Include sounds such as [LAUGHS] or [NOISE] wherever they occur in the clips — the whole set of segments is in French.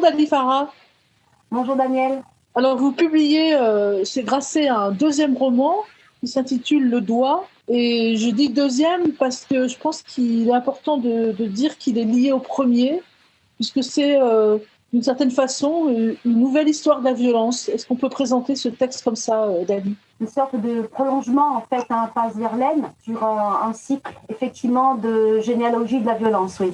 Dali Farah. Bonjour Daniel. Alors vous publiez, euh, c'est grâce à un deuxième roman qui s'intitule Le Doigt. Et je dis deuxième parce que je pense qu'il est important de, dire qu'il est lié au premier, puisque c'est euh, d'une certaine façon une nouvelle histoire de la violence. Est-ce qu'on peut présenter ce texte comme ça, euh, Dali Une sorte de prolongement en fait à un pas Verlaine sur un, cycle effectivement de généalogie de la violence, oui.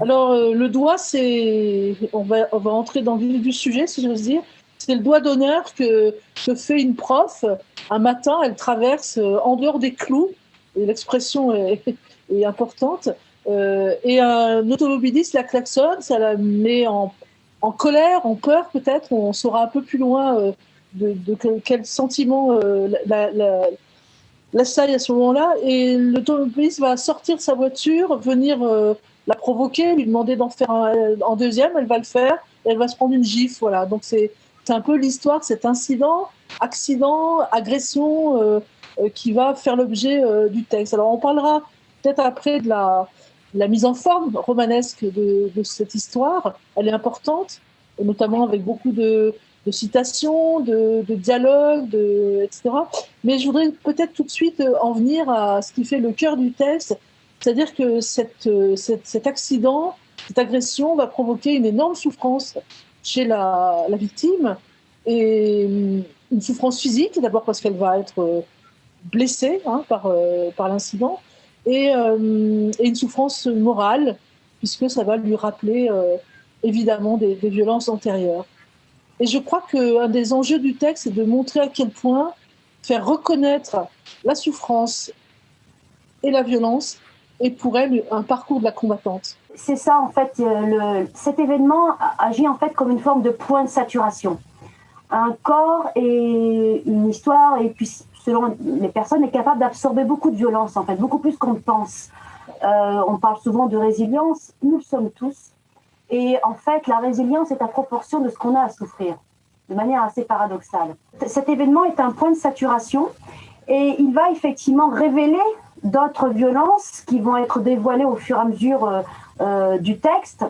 Alors euh, le doigt, c'est, on va, on va entrer dans le vif du sujet, si j'ose dire. C'est le doigt d'honneur que, que, fait une prof. Un matin, elle traverse euh, en dehors des clous, et l'expression est, [LAUGHS] est, importante, euh, et un automobiliste la klaxonne, ça la met en, en colère, en peur peut-être, on saura un peu plus loin euh, de, de, quel sentiment euh, la, la, l'assaille à ce moment-là, et l'automobiliste va sortir sa voiture, venir la provoquer, lui demander d'en faire un, en deuxième, elle va le faire, et elle va se prendre une gifle, voilà. Donc c'est un peu l'histoire de cet incident, accident, agression euh, euh, qui va faire l'objet euh, du texte. Alors on parlera peut-être après de la, la, mise en forme romanesque de, de, cette histoire. Elle est importante, notamment avec beaucoup de, de citations, de, de dialogues, de, etc. Mais je voudrais peut-être tout de suite en venir à ce qui fait le cœur du texte, c'est-à-dire que cette, cet accident, cette agression va provoquer une énorme souffrance chez la, victime et hum, une souffrance physique, d'abord parce qu'elle va être euh, blessée hein, par, euh, l'incident, et, une souffrance morale, puisque ça va lui rappeler euh, évidemment des, des, violences antérieures. Et je crois qu'un des enjeux du texte, c'est de montrer à quel point faire reconnaître la souffrance et la violence est pour elle un parcours de la combattante c'est ça en fait. Euh, cet événement agit en fait comme une forme de point de saturation. Un corps et une histoire et puis selon les personnes est capable d'absorber beaucoup de violence en fait, beaucoup plus qu'on pense. Euh, on parle souvent de résilience. Nous le sommes tous. Et en fait, la résilience est à proportion de ce qu'on a à souffrir, de manière assez paradoxale. Cet événement est un point de saturation et il va effectivement révéler d'autres violences qui vont être dévoilées au fur et à mesure euh, euh, du texte.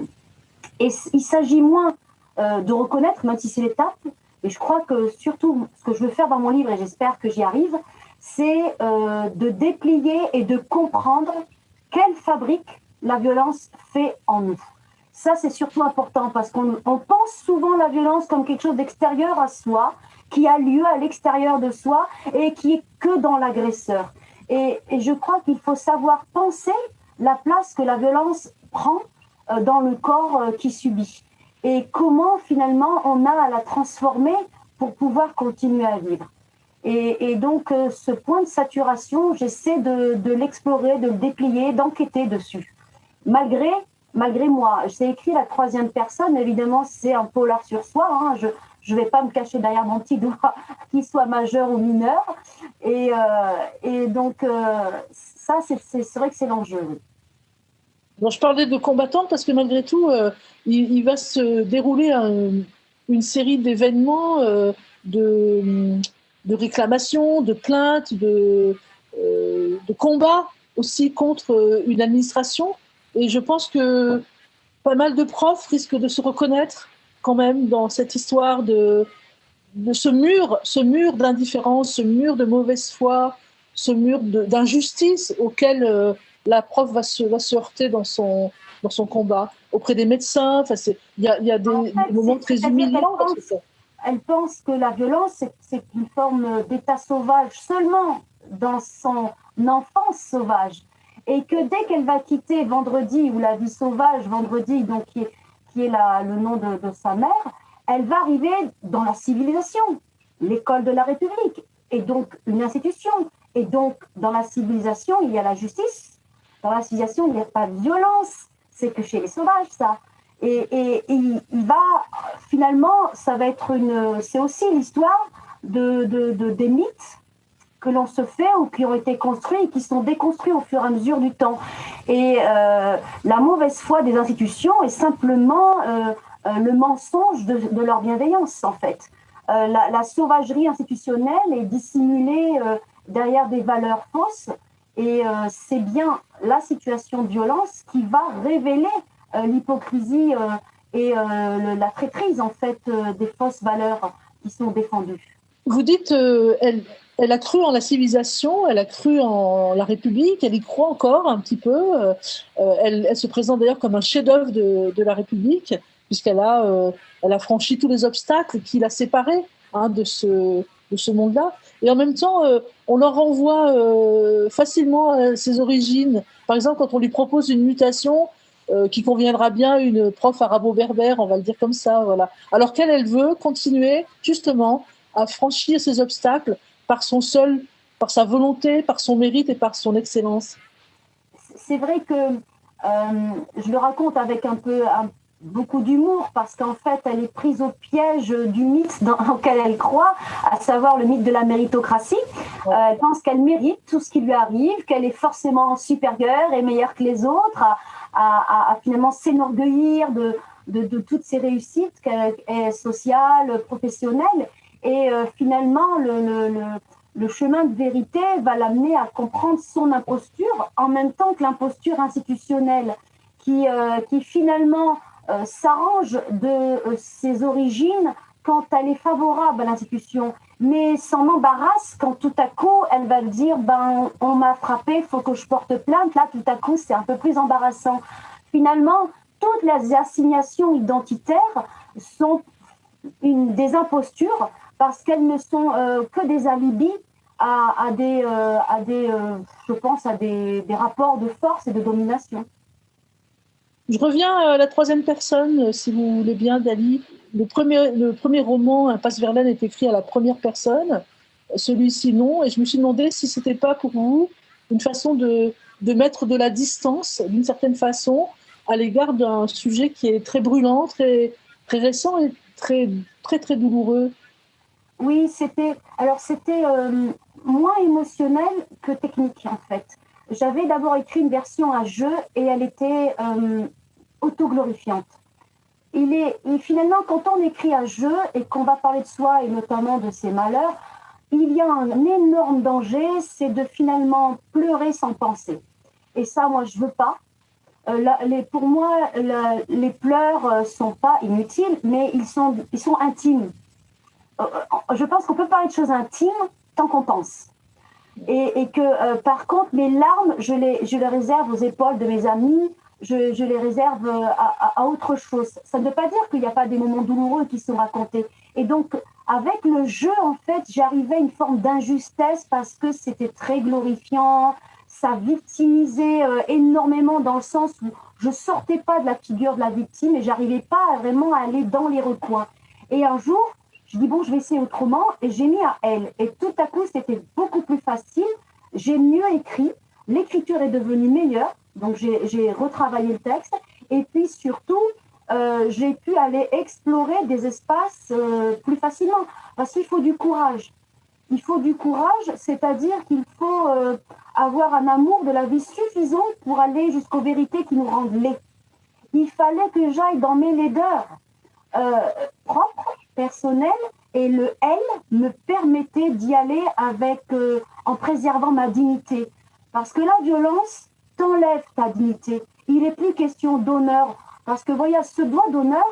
Et il s'agit moins euh, de reconnaître, même si c'est l'étape, et je crois que surtout ce que je veux faire dans mon livre, et j'espère que j'y arrive, c'est de déplier et de comprendre quelle fabrique la violence fait en nous. Ça, c'est surtout important parce qu'on pense souvent la violence comme quelque chose d'extérieur à soi, qui a lieu à l'extérieur de soi et qui est que dans l'agresseur. Et, et, je crois qu'il faut savoir penser la place que la violence prend euh, dans le corps euh, qui subit et comment finalement on a à la transformer pour pouvoir continuer à vivre. Et, et donc euh, ce point de saturation, j'essaie de, de l'explorer, de le déplier, d'enquêter dessus. Malgré, malgré moi, j'ai écrit la troisième personne, évidemment c'est un polar sur soi, hein. je ne vais pas me cacher derrière mon petit doigt, [LAUGHS] qu'il soit majeur ou mineur. Et, euh, donc euh, ça, c'est vrai que c'est l'enjeu je parlais de combattante parce que malgré tout, euh, il, va se dérouler une série d'événements, de, réclamations, de plaintes, de combats aussi contre une administration. Et je pense que pas mal de profs risquent de se reconnaître quand même dans cette histoire de, de ce mur, ce mur d'indifférence, ce mur de mauvaise foi, ce mur d'injustice auquel la prof va se, va se heurter dans son, dans son combat auprès des médecins. Enfin, il y a, y a des, moments très humiliants. Elle pense que la violence, c'est une forme d'état sauvage seulement dans son enfance sauvage. Et que dès qu'elle va quitter Vendredi, ou la vie sauvage, Vendredi, donc qui est, qui est la, le nom de, de sa mère, elle va arriver dans la civilisation, l'école de la République, et donc une institution. Et donc, dans la civilisation, il y a la justice, dans la civilisation, il n'y a pas de violence. C'est que chez les sauvages, ça. Et, et, il, va, finalement, ça va être une. C'est aussi l'histoire de, de, de, des mythes que l'on se fait ou qui ont été construits et qui sont déconstruits au fur et à mesure du temps. Et euh, la mauvaise foi des institutions est simplement euh, euh, le mensonge de, leur bienveillance, en fait. La, sauvagerie institutionnelle est dissimulée derrière des valeurs fausses et c'est bien la situation de violence qui va révéler l'hypocrisie et la traîtrise en fait des fausses valeurs qui sont défendues. Vous dites, elle, elle a cru en la civilisation, elle a cru en la République, elle y croit encore un petit peu. elle, elle, se présente d'ailleurs comme un chef-d'œuvre de, la République, puisqu'elle a, elle a franchi tous les obstacles qui la séparaient hein, de ce, de ce monde-là. Et en même temps, euh, on leur renvoie euh, facilement à ses origines. Par exemple, quand on lui propose une mutation euh, qui conviendra bien à une prof arabo-berbère, on va le dire comme ça, voilà. Alors qu'elle, elle veut continuer justement à franchir ces obstacles par son seul, par sa volonté, par son mérite et par son excellence. C'est vrai que je le raconte avec un peu, un beaucoup d'humour parce qu'en fait, elle est prise au piège du mythe dans [LAUGHS] lequel elle croit, à savoir le mythe de la méritocratie. Euh, elle pense qu'elle mérite tout ce qui lui arrive, qu'elle est forcément supérieure et meilleure que les autres, à, finalement s'enorgueillir de, de, toutes ses réussites qu'elle est sociale, professionnelle. Et euh, finalement, le, chemin de vérité va l'amener à comprendre son imposture en même temps que l'imposture institutionnelle qui, euh, qui finalement euh, s'arrange de ses origines quand elle est favorable à l'institution, mais s'en embarrasse quand tout à coup elle va dire ben on m'a frappé, faut que je porte plainte. Là tout à coup c'est un peu plus embarrassant. Finalement, toutes les assignations identitaires sont une, des impostures parce qu'elles ne sont euh, que des alibis à, des, à des je pense, à des, des rapports de force et de domination. Je reviens à la troisième personne, euh, si vous voulez bien, Dali. Le premier, le premier roman, Impasse Verlaine, est écrit à la première personne. Celui-ci, non. Et je me suis demandé si c'était pas pour vous une façon de, de mettre de la distance, d'une certaine façon, à l'égard d'un sujet qui est très brûlant, très, très récent et très, très, très douloureux. Oui, c'était. Alors, c'était euh, moins émotionnel que technique, en fait. J'avais d'abord écrit une version à jeu et elle était euh, autoglorifiante. Il est, et finalement, quand on écrit à jeu et qu'on va parler de soi et notamment de ses malheurs, il y a un énorme danger, c'est de finalement pleurer sans penser. Et ça, moi, je veux pas. Euh, pour moi, les pleurs euh, sont pas inutiles, mais ils sont, ils sont intimes. Euh, je pense qu'on peut parler de choses intimes tant qu'on pense. Et, que euh, par contre, mes larmes, je les, je les réserve aux épaules de mes amis, je, les réserve euh, à, à, autre chose. Ça ne veut pas dire qu'il n'y a pas des moments douloureux qui sont racontés. Et donc, avec le jeu, en fait, j'arrivais à une forme d'injustesse parce que c'était très glorifiant, ça victimisait euh, énormément dans le sens où je sortais pas de la figure de la victime et j'arrivais pas vraiment à aller dans les recoins. Et un jour, je dis, bon, je vais essayer autrement. Et j'ai mis à elle. Et tout à coup, c'était beaucoup plus facile. J'ai mieux écrit. L'écriture est devenue meilleure. Donc, j'ai retravaillé le texte. Et puis, surtout, euh, j'ai pu aller explorer des espaces euh, plus facilement. Parce qu'il faut du courage. Il faut du courage, c'est-à-dire qu'il faut euh, avoir un amour de la vie suffisant pour aller jusqu'aux vérités qui nous rendent laids. Il fallait que j'aille dans mes laideurs propres personnel et le elle me permettait d'y aller avec euh, en préservant ma dignité. Parce que la violence t'enlève ta dignité. Il n'est plus question d'honneur. Parce que voyez, ce doigt d'honneur,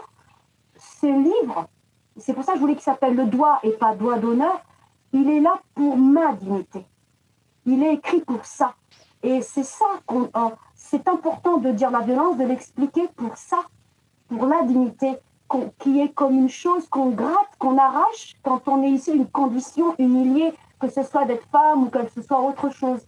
ce livre, c'est pour ça que je voulais qu'il s'appelle le doigt et pas doigt d'honneur, il est là pour ma dignité. Il est écrit pour ça. Et c'est ça qu'on. Euh, c'est important de dire la violence, de l'expliquer pour ça, pour la dignité qui est comme une chose qu'on gratte, qu'on arrache quand on est ici d'une condition humiliée, que ce soit d'être femme ou que ce soit autre chose.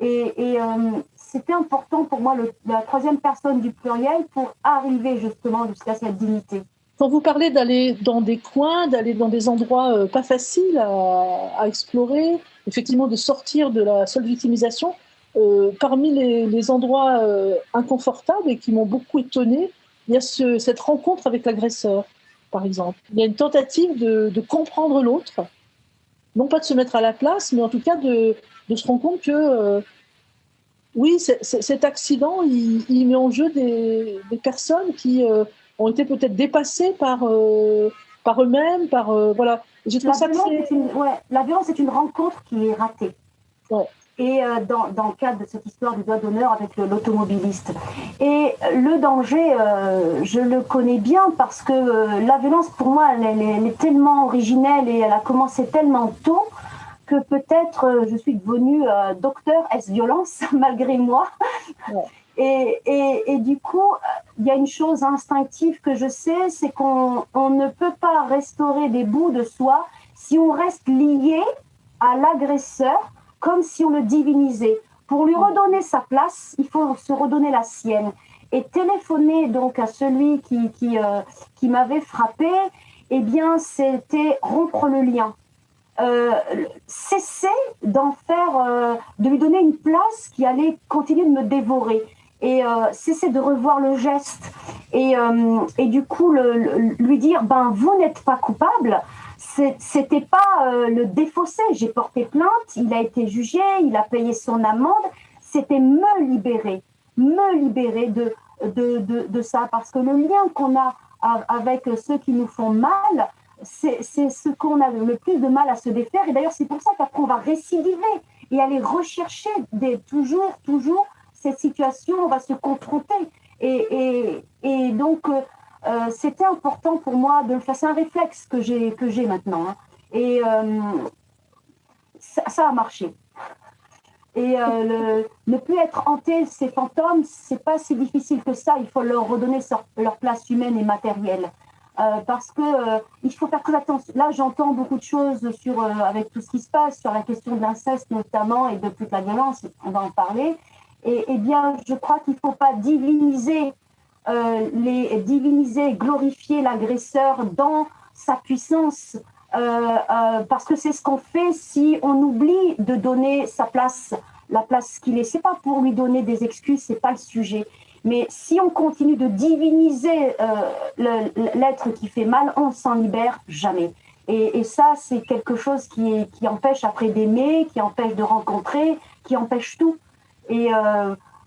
Et, euh, c'était important pour moi, la troisième personne du pluriel, pour arriver justement jusqu'à cette dignité. Quand vous parlez d'aller dans des coins, d'aller dans des endroits euh, pas faciles à, explorer, effectivement de sortir de la seule victimisation, euh, parmi les, endroits inconfortables et qui m'ont beaucoup étonné, il y a cette rencontre avec l'agresseur, par exemple. Il y a une tentative de, comprendre l'autre, non pas de se mettre à la place, mais en tout cas de, se rendre compte que, euh, oui, cet accident, il, met en jeu des, personnes qui euh, ont été peut-être dépassées par, euh, par eux-mêmes, par... voilà. la, violence est une, la violence est une rencontre qui est ratée. Et euh, dans, dans, le cadre de cette histoire du doigt d'honneur avec l'automobiliste. Et le danger, euh, je le connais bien parce que euh, la violence, pour moi, elle, elle, est tellement originelle et elle a commencé tellement tôt que peut-être je suis devenue docteur S-violence [LAUGHS] malgré moi. Et, et, et, du coup, il y a une chose instinctive que je sais, c'est qu'on on ne peut pas restaurer des bouts de soi si on reste lié à l'agresseur comme si on le divinisait. Pour lui redonner sa place, il faut se redonner la sienne. Et téléphoner donc à celui qui, qui, euh, m'avait frappé, eh bien, c'était rompre le lien. Euh, cesser d'en faire, euh, de lui donner une place qui allait continuer de me dévorer et cesser de revoir le geste et, et du coup lui dire ben vous n'êtes pas coupable c'était pas euh, le défausser. J'ai porté plainte, il a été jugé, il a payé son amende. C'était me libérer, me libérer de, de, de, de ça. Parce que le lien qu'on a avec ceux qui nous font mal, c'est ce qu'on a le plus de mal à se défaire. Et d'ailleurs, c'est pour ça qu'après, on va récidiver et aller rechercher des, toujours, toujours cette situation, on va se confronter. Et, et, et donc, euh, c'était important pour moi de le faire. C'est un réflexe que j'ai que j'ai maintenant, hein. et euh, ça, a marché. Et euh, ne plus être hanté ces fantômes, c'est pas si difficile que ça. Il faut leur redonner leur place humaine et matérielle. parce que il faut faire très attention. Là, j'entends beaucoup de choses sur, avec tout ce qui se passe, sur la question de l'inceste notamment et de toute la violence. On va en parler. Et, eh bien, je crois qu'il ne faut pas diviniser euh, les diviniser, glorifier l'agresseur dans sa puissance, euh, euh, parce que c'est ce qu'on fait si on oublie de donner sa place, la place qu'il est. C'est pas pour lui donner des excuses, c'est pas le sujet. Mais si on continue de diviniser l'être qui fait mal, on s'en libère jamais. Et, et ça, c'est quelque chose qui, qui empêche après d'aimer, qui empêche de rencontrer, qui empêche tout. Et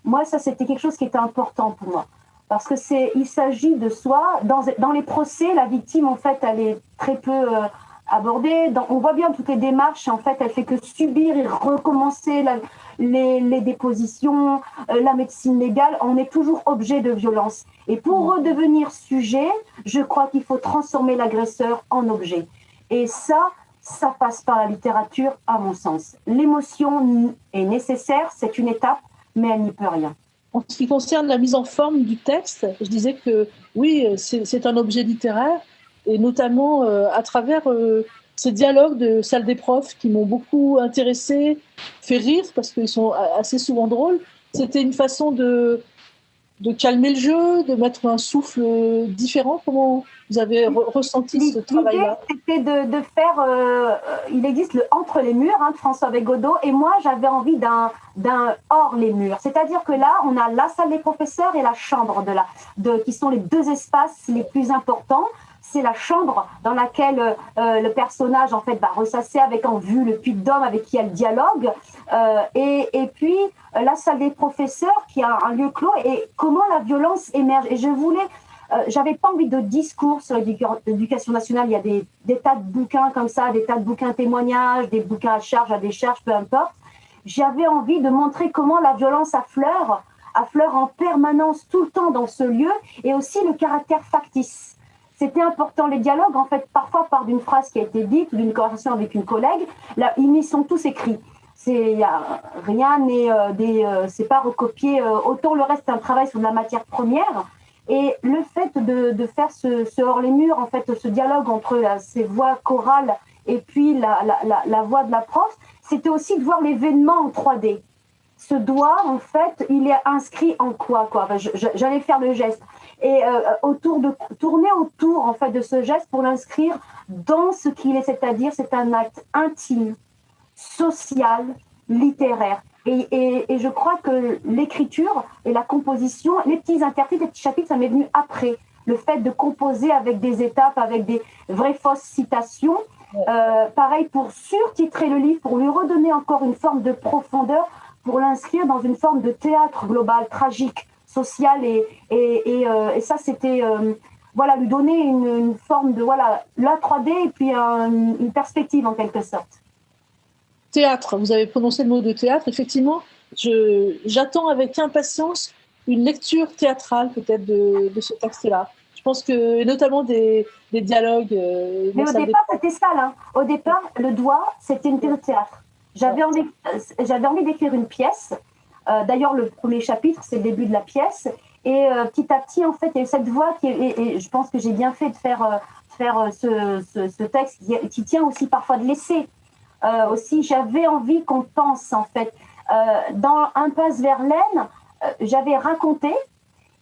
moi, ça, c'était quelque chose qui était important pour moi parce que c'est, il s'agit de soi. Dans, dans, les procès, la victime, en fait, elle est très peu euh, abordée. Dans, on voit bien toutes les démarches, en fait, elle fait que subir et recommencer les, les, dépositions, euh, la médecine légale. On est toujours objet de violence. Et pour redevenir sujet, je crois qu'il faut transformer l'agresseur en objet. Et ça, ça passe par la littérature, à mon sens. L'émotion est nécessaire, c'est une étape, mais elle n'y peut rien. En ce qui concerne la mise en forme du texte, je disais que oui, c'est un objet littéraire, et notamment euh, à travers euh, ces dialogues de salle des profs qui m'ont beaucoup intéressé, fait rire, parce qu'ils sont assez souvent drôles. C'était une façon de, de calmer le jeu, de mettre un souffle différent? Comment vous avez ressenti ce travail-là? C'était de, de, faire. Euh, il existe le Entre les murs hein, de François Bégodeau, et moi j'avais envie d'un hors les murs. C'est-à-dire que là, on a la salle des professeurs et la chambre de la, de, qui sont les deux espaces les plus importants c'est la chambre dans laquelle euh, le personnage en fait va ressasser avec en vue le puits d'homme avec qui elle dialogue. Euh, et, et, puis euh, la salle des professeurs qui a un lieu clos. Et comment la violence émerge. Et je voulais j'avais pas envie de discours sur l'éducation nationale. Il y a des, des, tas de bouquins comme ça des tas de bouquins témoignages des bouquins à charge à décharge peu importe. J'avais envie de montrer comment la violence affleure affleure en permanence tout le temps dans ce lieu et aussi le caractère factice c'était important les dialogues, en fait, parfois par d'une phrase qui a été dite ou d'une conversation avec une collègue. Là, ils sont tous écrits. C'est y rien n'est euh, des, euh, c'est pas recopié. Euh, autant le reste, c'est un travail sur de la matière première. Et le fait de, de faire ce, hors les murs, en fait, ce dialogue entre ces voix chorales et puis la, la, la, la voix de la prof, c'était aussi de voir l'événement en 3D. Ce doigt, en fait, il est inscrit en quoi, quoi? J'allais faire le geste et euh, autour de tourner autour en fait de ce geste pour l'inscrire dans ce qu'il est, c'est-à-dire c'est un acte intime, social, littéraire. Et, et, et je crois que l'écriture et la composition, les petits intertitres, les petits chapitres, ça m'est venu après. Le fait de composer avec des étapes, avec des vraies fausses citations. Euh, pareil pour surtitrer le livre, pour lui redonner encore une forme de profondeur, pour l'inscrire dans une forme de théâtre global, tragique, social et, et, euh, et, ça c'était euh, voilà lui donner une, forme de voilà la 3D et puis une perspective en quelque sorte. théâtre. Vous avez prononcé le mot de théâtre. Effectivement, j'attends avec impatience une lecture théâtrale peut-être de, ce texte-là. Je pense que, notamment des, dialogues. Euh, Mais au départ, c'était ça, là. Au départ, le doigt, c'était une pièce de théâtre. J'avais envie, j'avais envie d'écrire une pièce. Euh, d'ailleurs, le premier chapitre, c'est le début de la pièce. Et euh, petit à petit, en fait, il y a cette voix qui, et, je pense que j'ai bien fait de faire, faire ce, ce, texte qui, tient aussi parfois de laisser. aussi, j'avais envie qu'on pense, en fait. dans Un passe vers l'aine, j'avais raconté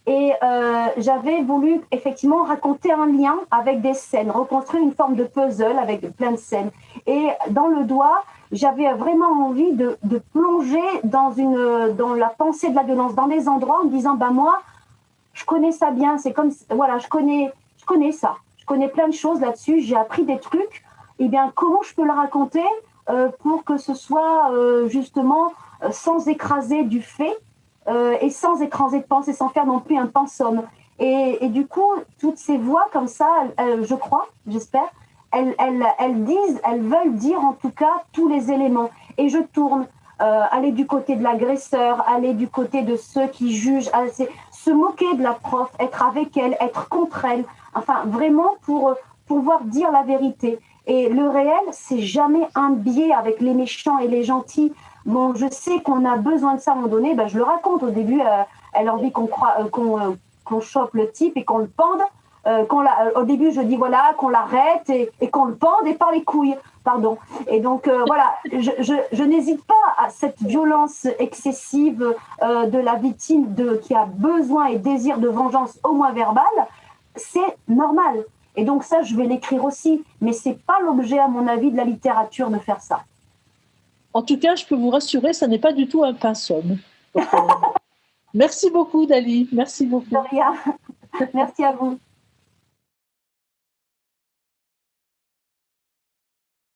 et euh, j'avais voulu effectivement raconter un lien avec des scènes, reconstruire une forme de puzzle avec plein de scènes. Et dans le doigt, j'avais vraiment envie de, de, plonger dans, une, dans la pensée de la violence, dans des endroits en me disant, bah moi, je connais ça bien, c'est comme, voilà, je connais, je connais ça, je connais plein de choses là-dessus, j'ai appris des trucs, et eh bien comment je peux le raconter euh, pour que ce soit euh, justement sans écraser du fait, euh, et sans écraser de pensée, sans faire non plus un pensum. Et, du coup, toutes ces voix comme ça, je crois, j'espère, elles, elles, elles, disent, elles veulent dire en tout cas tous les éléments. Et je tourne, euh, aller du côté de l'agresseur, aller du côté de ceux qui jugent, se moquer de la prof, être avec elle, être contre elle, enfin vraiment pour pouvoir dire la vérité. Et le réel, c'est jamais un biais avec les méchants et les gentils. Bon, je sais qu'on a besoin de ça à un moment donné, ben, je le raconte. Au début, euh, elle a envie qu'on euh, euh, qu'on chope le type et qu'on le pende. Qu'on au début, je dis voilà, qu'on l'arrête et, qu'on le pende et par les couilles. Pardon. Et donc, voilà, je, je, n'hésite pas à cette violence excessive de la victime de, qui a besoin et désir de vengeance au moins verbale. C'est normal. Et donc, ça, je vais l'écrire aussi. Mais c'est pas l'objet, à mon avis, de la littérature de faire ça. En tout cas, je peux vous rassurer, ça n'est pas du tout un pinceau. [LAUGHS] Merci beaucoup, Dali. Merci beaucoup. Merci à vous.